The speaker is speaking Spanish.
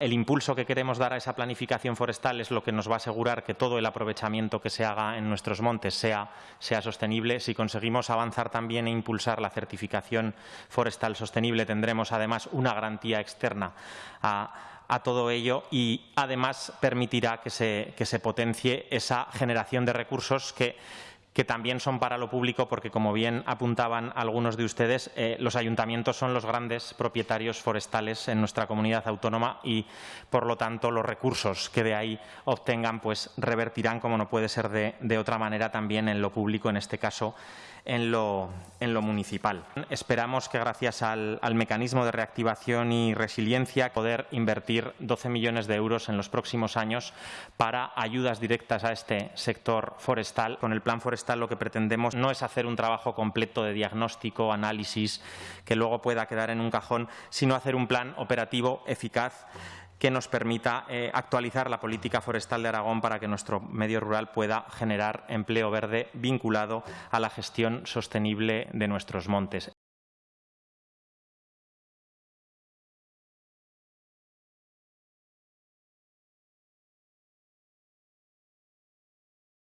El impulso que queremos dar a esa planificación forestal es lo que nos va a asegurar que todo el aprovechamiento que se haga en nuestros montes sea, sostenible. Si conseguimos avanzar también e impulsar la certificación forestal sostenible, tendremos además una garantía externa a, todo ello y además permitirá que se potencie esa generación de recursos que que también son para lo público porque, como bien apuntaban algunos de ustedes, eh, los ayuntamientos son los grandes propietarios forestales en nuestra comunidad autónoma y, por lo tanto, los recursos que de ahí obtengan pues revertirán, como no puede ser de, otra manera, también en lo público, en este caso en lo, en lo municipal. Esperamos que gracias al, al, mecanismo de reactivación y resiliencia poder invertir 12 millones de euros en los próximos años para ayudas directas a este sector forestal. Con el plan forestal lo que pretendemos no es hacer un trabajo completo de diagnóstico, análisis, que luego pueda quedar en un cajón, sino hacer un plan operativo eficaz que nos permita eh, actualizar la política forestal de Aragón para que nuestro medio rural pueda generar empleo verde vinculado a la gestión sostenible de nuestros montes.